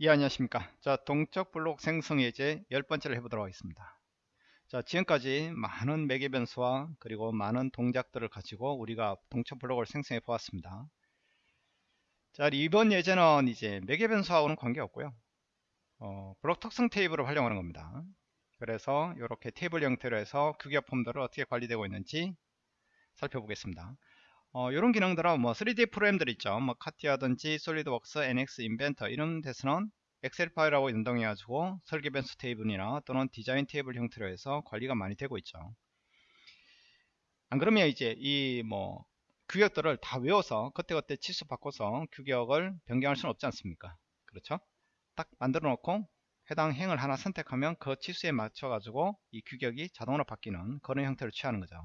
예 안녕하십니까. 자 동적 블록 생성 예제 열 번째를 해보도록 하겠습니다. 자 지금까지 많은 매개 변수와 그리고 많은 동작들을 가지고 우리가 동적 블록을 생성해 보았습니다. 자 이번 예제는 이제 매개 변수하고는 관계없고요. 어, 블록 특성 테이블을 활용하는 겁니다. 그래서 이렇게 테이블 형태로 해서 규격 폼들을 어떻게 관리되고 있는지 살펴보겠습니다 어, 이런 기능들은 뭐 3D 프로그램들 있죠. 뭐 카티아든지 솔리드웍스, NX 인벤터 이런 데서는 엑셀 파일하고 연동해 가지고 설계 변수 테이블이나 또는 디자인 테이블 형태로 해서 관리가 많이 되고 있죠. 안 그러면 이제 이 뭐 규격들을 다 외워서 그때그때 치수 바꿔서 규격을 변경할 수는 없지 않습니까? 그렇죠? 딱 만들어 놓고 해당 행을 하나 선택하면 그 치수에 맞춰 가지고 이 규격이 자동으로 바뀌는 그런 형태를 취하는 거죠.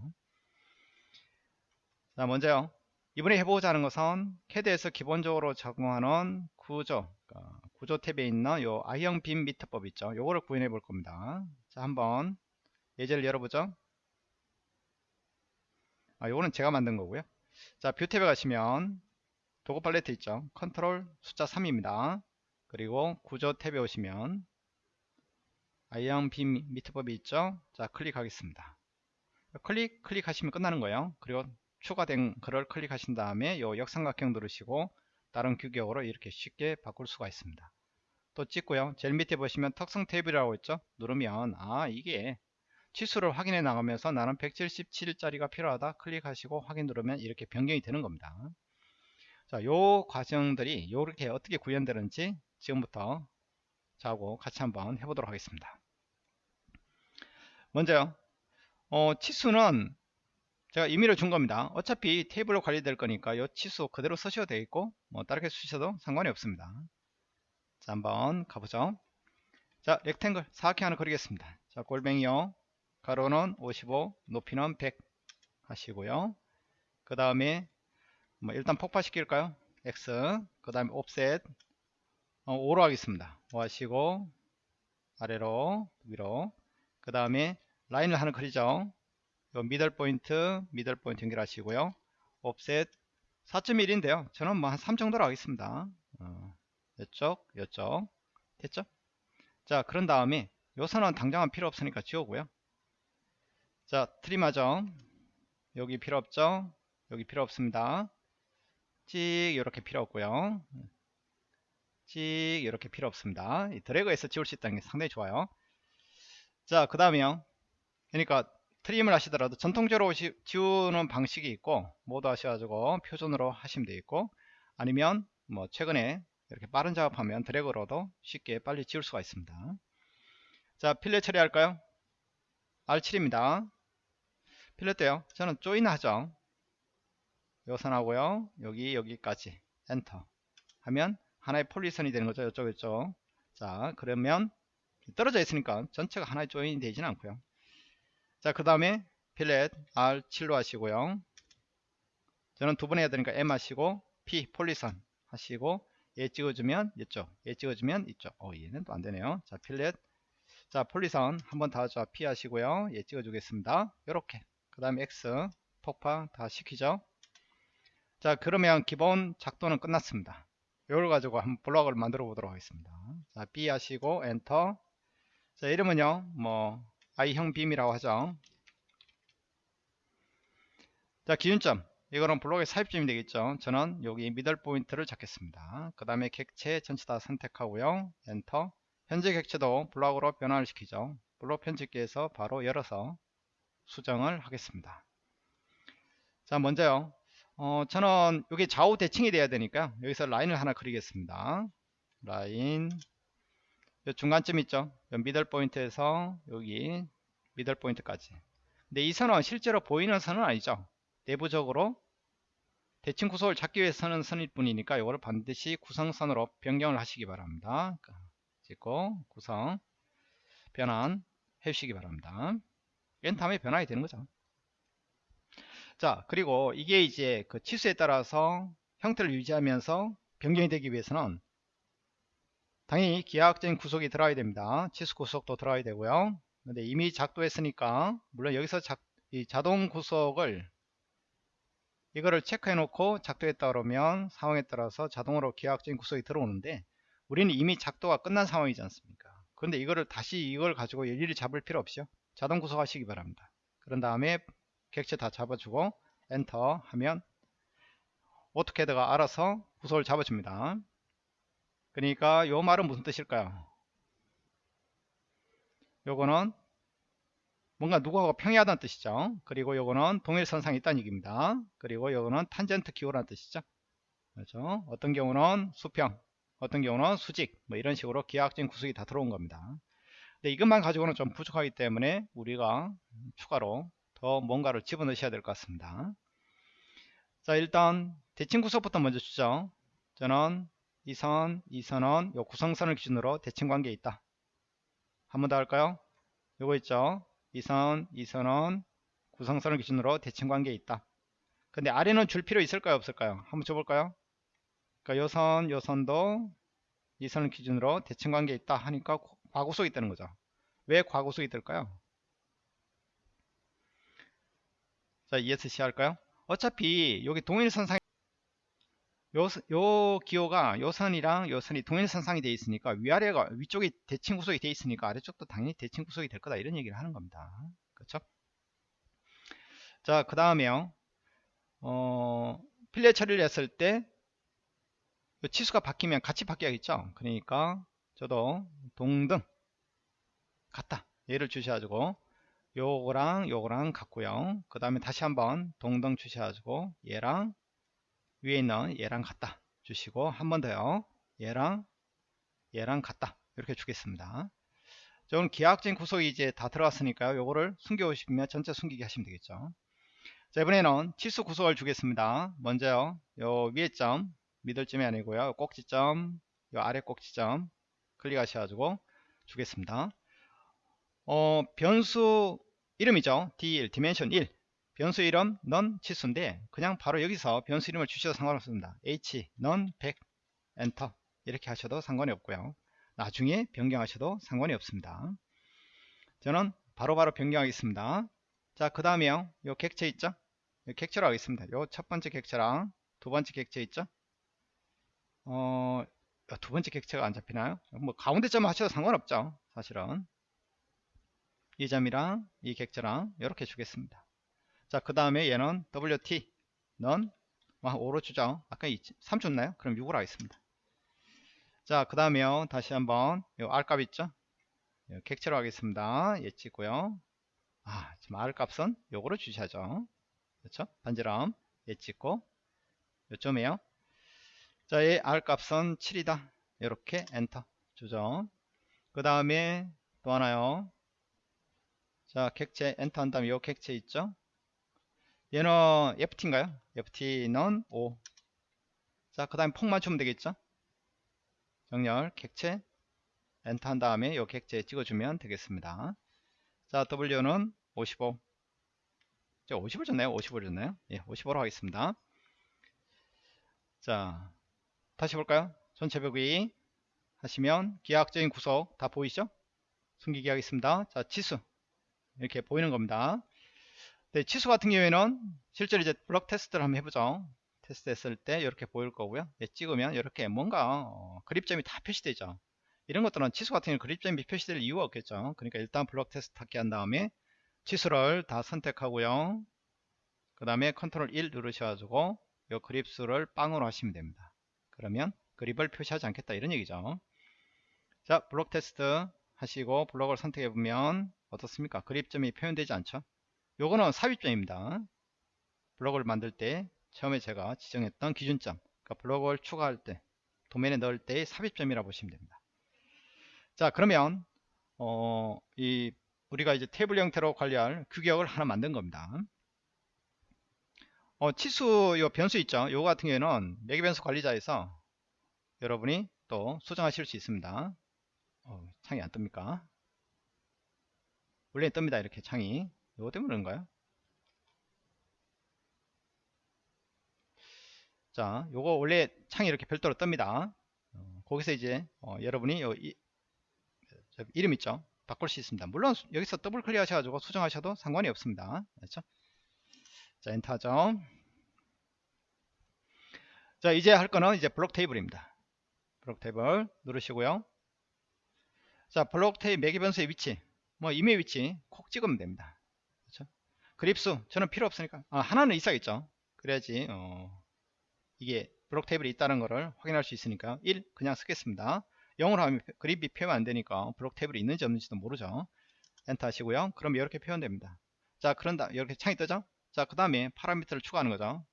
자 먼저요. 이번에 해보고자 하는 것은 캐드에서 기본적으로 적용하는 구조 그러니까 구조 탭에 있는 요 I형 빔 미터법 있죠. 요거를 구현해 볼 겁니다. 자 한번 예제를 열어보죠. 아 요거는 제가 만든 거고요. 자뷰 탭에 가시면 도구 팔레트 있죠. 컨트롤 숫자 3입니다. 그리고 구조 탭에 오시면 I형 빔 미터법이 있죠. 자 클릭하겠습니다. 클릭 클릭하시면 끝나는 거예요. 그리고 추가된 글을 클릭하신 다음에 요 역삼각형 누르시고 다른 규격으로 이렇게 쉽게 바꿀 수가 있습니다. 또 찍고요. 제일 밑에 보시면 특성 테이블이라고 있죠. 누르면 아 이게 치수를 확인해 나가면서 나는 177짜리가 필요하다 클릭하시고 확인 누르면 이렇게 변경이 되는 겁니다. 자, 요 과정들이 이렇게 어떻게 구현되는지 지금부터 자고 같이 한번 해보도록 하겠습니다. 먼저요. 어, 치수는 제가 임의로 준 겁니다. 어차피 테이블로 관리될 거니까 이 치수 그대로 쓰셔도 되겠고 뭐 다르게 쓰셔도 상관이 없습니다. 자 한번 가보죠. 자 렉탱글 사각형 하나 그리겠습니다. 자 골뱅이요. 가로는 55 높이는 100 하시고요. 그 다음에 뭐 일단 폭파시킬까요? X 그 다음에 옵셋 어, 5로 하겠습니다. 5 하시고 아래로 위로. 그 다음에 라인을 하나 그리죠 미들 포인트 미들 포인트 연결하시고요. 옵셋 4.1인데요. 저는 뭐 한 3 정도로 하겠습니다. 어, 이쪽 이쪽. 됐죠? 자 그런 다음에 요 선은 당장은 필요 없으니까 지우고요. 자 트림 하죠 여기 필요 없죠? 여기 필요 없습니다. 찍 이렇게 필요 없고요. 찍 이렇게 필요 없습니다. 드래그해서 지울 수 있다는 게 상당히 좋아요. 자 그 다음에요. 그러니까 트림을 하시더라도 전통적으로 지우는 방식이 있고 모두 하셔가지고 표준으로 하시면 되겠고 아니면 뭐 최근에 이렇게 빠른 작업하면 드래그로도 쉽게 빨리 지울 수가 있습니다. 자 필렛 처리할까요? R7입니다. 필렛 때요. 저는 조인 하죠. 요선 하고요. 여기 여기까지. 엔터. 하면 하나의 폴리선이 되는 거죠. 이쪽 이쪽. 자 그러면 떨어져 있으니까 전체가 하나의 조인이 되지는 않고요 자, 그 다음에 필렛 R7로 하시고요. 저는 두 번 해야 되니까 M 하시고 P 폴리선 하시고 얘 찍어주면 이쪽, 얘 찍어주면 이쪽. 어, 얘는 또 안 되네요. 자, 필렛. 자, 폴리선 한번 다 자, P 하시고요. 얘 찍어주겠습니다. 이렇게. 그 다음에 X 폭파 다 시키죠. 자, 그러면 기본 작도는 끝났습니다. 이걸 가지고 한번 블럭을 만들어 보도록 하겠습니다. 자, B 하시고 엔터. 자, 이름은요, 뭐, I형 빔이라고 하죠. 자, 기준점. 이거는 블록의 삽입점이 되겠죠. 저는 여기 middle point를 잡겠습니다. 그 다음에 객체 전체 다 선택하고요. 엔터. 현재 객체도 블록으로 변화를 시키죠. 블록 편집기에서 바로 열어서 수정을 하겠습니다. 자, 먼저요. 어, 저는 여기 좌우 대칭이 돼야 되니까 여기서 라인을 하나 그리겠습니다. 라인 중간점 있죠? 미들 포인트에서 여기 미들 포인트까지. 근데 이 선은 실제로 보이는 선은 아니죠? 내부적으로 대칭 구속을 잡기 위해 서는 선일 뿐이니까 이거를 반드시 구성선으로 변경을 하시기 바랍니다. 찍고 구성 변환 해주시기 바랍니다. 이 다음에 변환이 되는 거죠. 자 그리고 이게 이제 그 치수에 따라서 형태를 유지하면서 변경이 되기 위해서는 당연히 기하학적인 구속이 들어가야 됩니다. 치수 구속도 들어가야 되고요. 근데 이미 작도했으니까 물론 여기서 작, 이 자동 구속을 이거를 체크해 놓고 작도했다 그러면 상황에 따라서 자동으로 기하학적인 구속이 들어오는데 우리는 이미 작도가 끝난 상황이지 않습니까 그런데 이거를 다시 이걸 가지고 일일이 잡을 필요 없죠 자동 구속하시기 바랍니다 그런 다음에 객체 다 잡아주고 엔터 하면 오토캐드가 알아서 구속을 잡아줍니다 그러니까 요 말은 무슨 뜻일까요? 요거는 뭔가 누구하고 평이하다는 뜻이죠. 그리고 요거는 동일선상이 있다는 얘기입니다. 그리고 요거는 탄젠트 기호라는 뜻이죠. 그렇죠? 어떤 경우는 수평 어떤 경우는 수직 뭐 이런 식으로 기하학적인 구속이 다 들어온 겁니다. 근데 이것만 가지고는 좀 부족하기 때문에 우리가 추가로 더 뭔가를 집어넣으셔야 될 것 같습니다. 자 일단 대칭 구속부터 먼저 주죠. 저는 이 선 이 선은 요 구성선을 기준으로 대칭 관계에 있다. 한 번 더 할까요? 요거 있죠? 이 선 이 선은 구성선을 기준으로 대칭 관계에 있다. 근데 아래는 줄 필요 있을까요? 없을까요? 한번 줘볼까요? 그러니까 요 선 요 선도 이 선을 기준으로 대칭 관계에 있다 하니까 과구속이 되는 거죠. 왜 과구속이 될까요? 자 ESC 할까요? 어차피 여기 동일선상 요, 요 기호가 요 선이랑 요 선이 동일선상이 되어 있으니까 위아래가 위쪽이 대칭 구속이 되어 있으니까 아래쪽도 당연히 대칭 구속이 될 거다 이런 얘기를 하는 겁니다. 그렇죠? 자그 다음에요. 어, 필레 처리를 했을 때 치수가 바뀌면 같이 바뀌어야겠죠? 그러니까 저도 동등 같다. 얘를 주셔가지고 요거랑 요거랑 같고요. 그 다음에 다시 한번 동등 주셔가지고 얘랑 위에 있는 얘랑 같다 주시고 한 번 더요. 얘랑 얘랑 같다 이렇게 주겠습니다. 저는 기하학적인 구속이 이제 다 들어갔으니까요. 요거를 숨겨 오시면 전체 숨기게 하시면 되겠죠. 자 이번에는 치수 구속을 주겠습니다. 먼저요. 요 위에 점 미들점이 아니고요. 꼭지점 요 아래 꼭지점 클릭하셔가지고 주겠습니다. 어 변수 이름이죠. D1 dimension 1 변수 이름 넌 치수인데 그냥 바로 여기서 변수 이름을 주셔도 상관없습니다. h 넌 100 엔터 이렇게 하셔도 상관이 없고요. 나중에 변경하셔도 상관이 없습니다. 저는 바로바로 바로 변경하겠습니다. 자 그 다음에요. 요 객체 있죠? 요 객체로 하겠습니다. 요 첫 번째 객체랑 두 번째 객체 있죠? 어, 두 번째 객체가 안 잡히나요? 뭐 가운데 점 하셔도 상관없죠. 사실은. 이 점이랑 이 객체랑 이렇게 주겠습니다. 자, 그 다음에 얘는 WT 넌 5로 주죠. 아까 3 줬나요? 그럼 6으로 하겠습니다. 자, 그 다음에요. 다시 한번 요 R 값 있죠? 요 객체로 하겠습니다. 얘 찍고요. 아, 지금 R 값은 요거로 주셔야죠. 그렇죠? 반지름 얘 찍고 요점이에요. 자, 이 R 값은 7이다. 이렇게 엔터 주죠. 그 다음에 또 하나요. 자, 객체 엔터 한 다음에 이 객체 있죠. 얘는 FT인가요? FT는 5. 자, 그 다음에 폭 맞추면 되겠죠. 정렬 객체 엔터 한 다음에 이 객체 찍어주면 되겠습니다. 자, W는 55. 저 50을 줬나요? 50을 줬나요? 예, 55로 하겠습니다. 자, 다시 볼까요? 전체 벽이 하시면 기하학적인 구속 다 보이죠? 숨기기 하겠습니다. 자, 치수. 이렇게 보이는 겁니다. 네, 치수 같은 경우에는 실제로 이제 블럭 테스트를 한번 해보죠. 테스트 했을 때 이렇게 보일 거고요. 예, 찍으면 이렇게 뭔가 어, grip점이 다 표시되죠. 이런 것들은 치수 같은 경우는 grip점이 표시될 이유가 없겠죠. 그러니까 일단 블럭 테스트 하게 한 다음에 치수를 다 선택하고요. 그 다음에 컨트롤 1 누르셔가지고 이 그립수를 빵으로 하시면 됩니다. 그러면 그립을 표시하지 않겠다 이런 얘기죠 자 블록 테스트 하시고 블록을 선택해 보면 어떻습니까 그립점이 표현되지 않죠 요거는 삽입점입니다. 블록을 만들 때 처음에 제가 지정했던 기준점 그러니까 블록을 추가할 때 도면에 넣을 때의 삽입점이라 고 보시면 됩니다. 자 그러면 어, 이 우리가 이제 테이블 형태로 관리할 규격을 하나 만든 겁니다. 어, 치수 요 변수 있죠? 요거 같은 경우에는 매개 변수 관리자에서 여러분이 또 수정하실 수 있습니다. 어, 창이 안 뜹니까? 원래 뜹니다 이렇게 창이 요거 때문에 그런가요 자 요거 원래 창이 이렇게 별도로 뜹니다. 어, 거기서 이제 어, 여러분이 요 이, 이름 있죠? 바꿀 수 있습니다. 물론 여기서 더블 클릭 하셔가지고 수정하셔도 상관이 없습니다. 그렇죠? 자 엔터죠. 자 이제 할 거는 이제 블록 테이블입니다. 블록 탭을 누르시고요. 자, 블록 탭 매개 변수의 위치, 뭐 임의 위치 콕 찍으면 됩니다. 그렇죠? 그립수 저는 필요 없으니까 아, 하나는 있어야겠죠. 그래야지 어, 이게 블록 테이블이 있다는 것을 확인할 수 있으니까 1 그냥 쓰겠습니다. 0으로 하면 그립이 표현 안 되니까 블록 테이블이 있는지 없는지도 모르죠. 엔터 하시고요. 그럼 이렇게 표현됩니다. 자, 그런다 이렇게 창이 뜨죠? 자, 그 다음에 파라미터를 추가하는 거죠.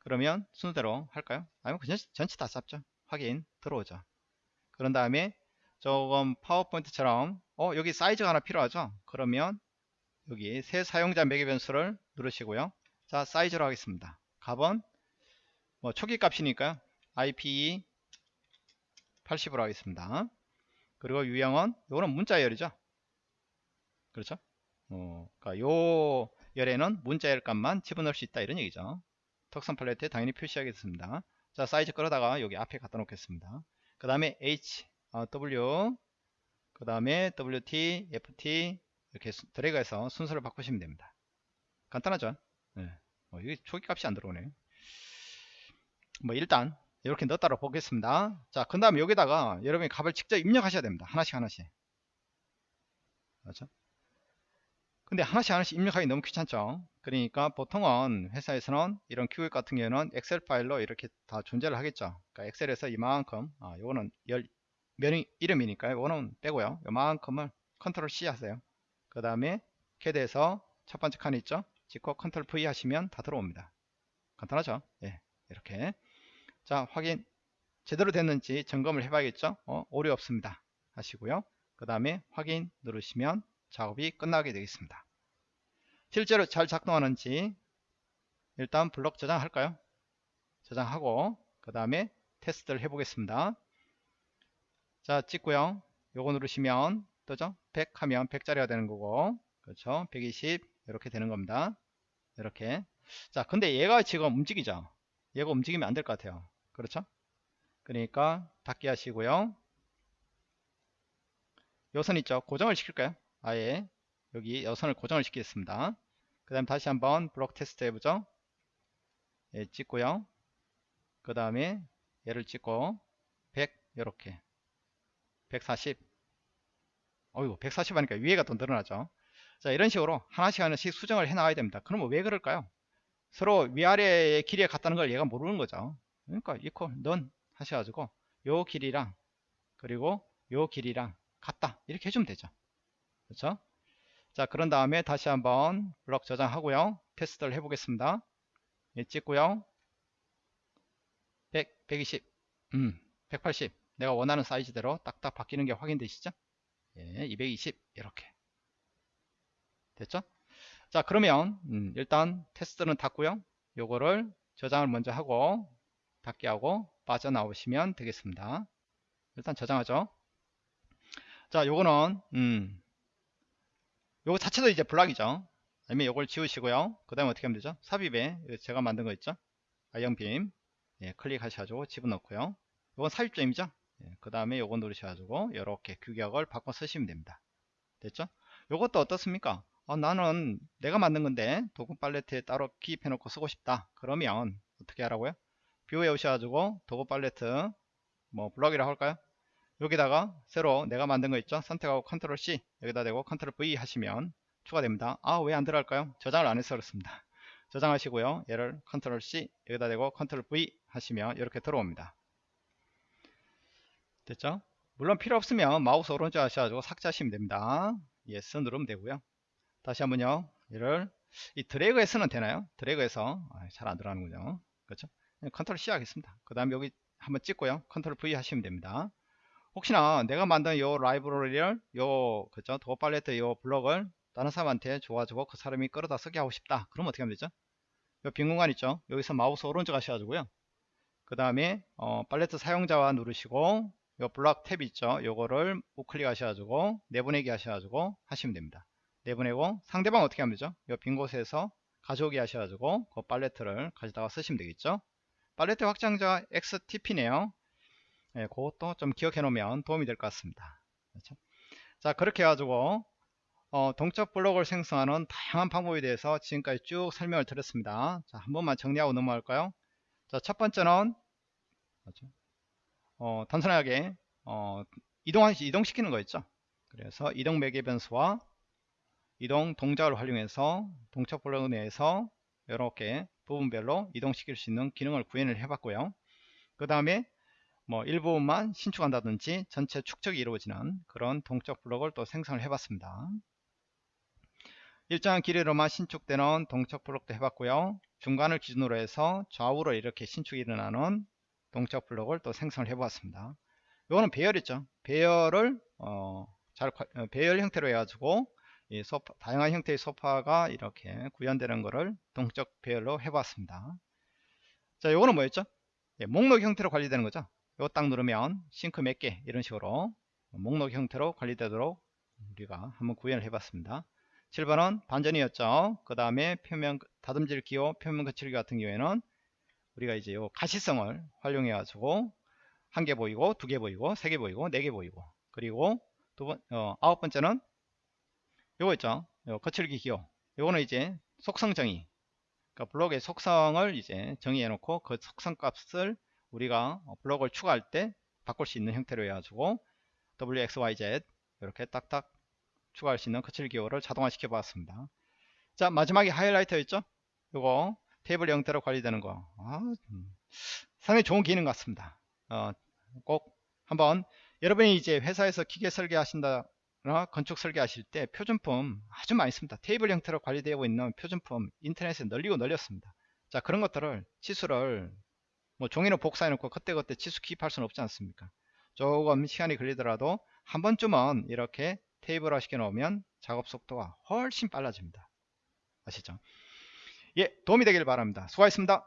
그러면 순서대로 할까요? 아니면 그냥 전체 다 잡죠. 확인 들어오죠. 그런 다음에 조금 파워포인트처럼 어 여기 사이즈가 하나 필요하죠. 그러면 여기 새 사용자 매개 변수를 누르시고요. 자 사이즈로 하겠습니다. 값은 뭐 초기 값이니까요. IPE 80으로 하겠습니다. 그리고 유형은 요거는 문자열이죠. 그렇죠? 어, 그러니까 요 열에는 문자열 값만 집어넣을 수 있다 이런 얘기죠. 특성 팔레트에 당연히 표시하겠습니다. 자 사이즈 끌어다가 여기 앞에 갖다 놓겠습니다. 그 다음에 H, 어, W, 그 다음에 WT, FT 이렇게 드래그해서 순서를 바꾸시면 됩니다. 간단하죠? 네. 어, 이게 초기 값이 안 들어오네. 뭐 일단 이렇게 넣었다고 보겠습니다. 자, 그 다음에 여기다가 여러분이 값을 직접 입력하셔야 됩니다. 하나씩 하나씩. 그렇죠? 근데 하나씩 하나씩 입력하기 너무 귀찮죠 그러니까 보통은 회사에서는 이런 큐 같은 경우는 엑셀 파일로 이렇게 다 존재를 하겠죠 그러니까 엑셀에서 이만큼 아 요거는 열 이름이니까요 요거는 빼고요 요만큼을 컨트롤 C 하세요 그 다음에 캐드에서 첫 번째 칸 있죠 찍고 컨트롤 V 하시면 다 들어옵니다 간단하죠 예 이렇게 자 확인 제대로 됐는지 점검을 해봐야겠죠 어, 오류 없습니다 하시고요 그 다음에 확인 누르시면 작업이 끝나게 되겠습니다. 실제로 잘 작동하는지 일단 블록 저장할까요? 저장하고 그 다음에 테스트를 해보겠습니다. 자 찍고요. 요거 누르시면 뜨죠? 100 하면 100짜리가 되는 거고 그렇죠? 120 이렇게 되는 겁니다. 이렇게 자 근데 얘가 지금 움직이죠? 얘가 움직이면 안 될 것 같아요. 그렇죠? 그러니까 닫기 하시고요. 요선 있죠? 고정을 시킬까요? 아예 여기 여선을 고정을 시키겠습니다. 그 다음 다시 한번 블록 테스트 해보죠. 예, 찍고요. 그 다음에 얘를 찍고 100 이렇게 140 어이구 140 하니까 위에가 더 늘어나죠. 자 이런 식으로 하나씩 하나씩 수정을 해 나가야 됩니다. 그러면 왜 그럴까요? 서로 위아래의 길이에 같다는 걸 얘가 모르는 거죠. 그러니까 이퀄 넌 하셔가지고 요 길이랑 그리고 요 길이랑 같다 이렇게 해주면 되죠. 그렇죠? 자 그런 다음에 다시 한번 블럭 저장하고요 테스트를 해보겠습니다 예, 찍고요 100, 120, 음, 180 내가 원하는 사이즈대로 딱딱 바뀌는 게 확인되시죠? 예, 220 이렇게. 됐죠? 자 그러면 음, 일단 테스트는 닫고요. 요거를 저장을 먼저 하고 닫게 하고 빠져나오시면 되겠습니다. 일단 저장하죠. 자 요거는 음, 요거 자체도 이제 블락이죠. 아니면 요걸 지우시고요. 그 다음에 어떻게 하면 되죠? 삽입에 제가 만든 거 있죠? I빔. 예, 클릭하셔가지고 집어넣고요. 요건 삽입점이죠 예, 그 다음에 요거 누르셔가지고 이렇게 규격을 바꿔 쓰시면 됩니다. 됐죠? 요것도 어떻습니까? 어, 나는 내가 만든 건데 도구 팔레트에 따로 기입해 놓고 쓰고 싶다. 그러면 어떻게 하라고요? view에 오셔가지고 도구 팔레트 뭐 블럭이라고 할까요? 여기다가 새로 내가 만든 거 있죠? 선택하고 컨트롤 C 여기다 대고 컨트롤 V 하시면 추가됩니다. 아 왜 안 들어갈까요? 저장을 안 해서 그렇습니다. 저장하시고요. 얘를 컨트롤 C 여기다 대고 컨트롤 V 하시면 이렇게 들어옵니다 됐죠? 물론 필요 없으면 마우스 오른쪽 하셔가지고 삭제하시면 됩니다. yes 누르면 되고요. 다시 한번요. 얘를 이 드래그해서는 되나요? 드래그해서. 아, 잘안 들어가는군요. 그렇죠? 컨트롤 C 하겠습니다. 그 다음에 여기 한번 찍고요. 컨트롤 V 하시면 됩니다. 혹시나 내가 만든 요 라이브러리를 요 그죠? 도구 팔레트 요 블럭을 다른 사람한테 줘가지고 그 사람이 끌어다 쓰게 하고 싶다. 그럼 어떻게 하면 되죠? 요 빈 공간 있죠? 여기서 마우스 오른쪽 하셔가지고요. 그 다음에 어, 팔레트 사용자와 누르시고 요 블럭 탭 있죠 요거를 우클릭 하셔가지고 내보내기 하셔가지고 하시면 됩니다 내보내고 상대방 어떻게 하면 되죠 요 빈 곳에서 가져오기 하셔가지고 그 팔레트를 가져다가 쓰시면 되겠죠 팔레트 확장자 XTP네요 예, 그것도 좀 기억해 놓으면 도움이 될 것 같습니다. 그렇죠? 자, 그렇게 해가지고, 어, 동적 블록을 생성하는 다양한 방법에 대해서 지금까지 쭉 설명을 드렸습니다. 자, 한 번만 정리하고 넘어갈까요? 자, 첫 번째는, 그렇죠? 어, 단순하게 어, 이동 이동시키는 거였죠. 그래서 이동 매개 변수와 이동 동작을 활용해서 동적 블록 내에서 이렇게 부분별로 이동시킬 수 있는 기능을 구현을 해봤고요. 그 다음에 뭐 일부분만 신축한다든지 전체 축적이 이루어지는 그런 동적 블록을 또 생성을 해봤습니다. 일정한 길이로만 신축되는 동적 블록도 해봤고요. 중간을 기준으로 해서 좌우로 이렇게 신축이 일어나는 동적 블록을 또 생성을 해보았습니다. 이거는 배열이죠. 배열을 어, 잘 어, 배열 형태로 해가지고 이 소파, 다양한 형태의 소파가 이렇게 구현되는 것을 동적 배열로 해봤습니다. 자, 요거는 뭐였죠? 예, 목록 형태로 관리되는 거죠. 이거 딱 누르면 싱크 몇 개 이런 식으로 목록 형태로 관리되도록 우리가 한번 구현을 해봤습니다. 7번은 반전이었죠. 그 다음에 표면 다듬질 기호 표면 거칠기 같은 경우에는 우리가 이제 요 가시성을 활용해 가지고 한 개 보이고 두 개 보이고 세 개 보이고 네 개 보이고 그리고 두번 어, 아홉 번째는 요거 있죠. 요 거칠기 기호. 요거는 이제 속성 정의. 그러니까 블록의 속성을 이제 정의해 놓고 그 속성 값을 우리가 블록을 추가할 때 바꿀 수 있는 형태로 해가지고 wxyz 이렇게 딱딱 추가할 수 있는 거칠 기호를 자동화 시켜 봤습니다. 자 마지막에 하이라이터 있죠? 요거 테이블 형태로 관리되는 거. 아, 음, 상당히 좋은 기능 같습니다. 어, 꼭 한번 여러분이 이제 회사에서 기계 설계 하신다 건축 설계하실 때 표준품 아주 많이 씁니다. 테이블 형태로 관리되고 있는 표준품 인터넷에 널리고 널렸습니다. 자 그런 것들을 치수를 뭐 종이로 복사해 놓고 그때그때 치수 기입할 수는 없지 않습니까? 조금 시간이 걸리더라도 한 번쯤은 이렇게 테이블화 시켜 놓으면 작업 속도가 훨씬 빨라집니다. 아시죠 예 도움이 되길 바랍니다. 수고하셨습니다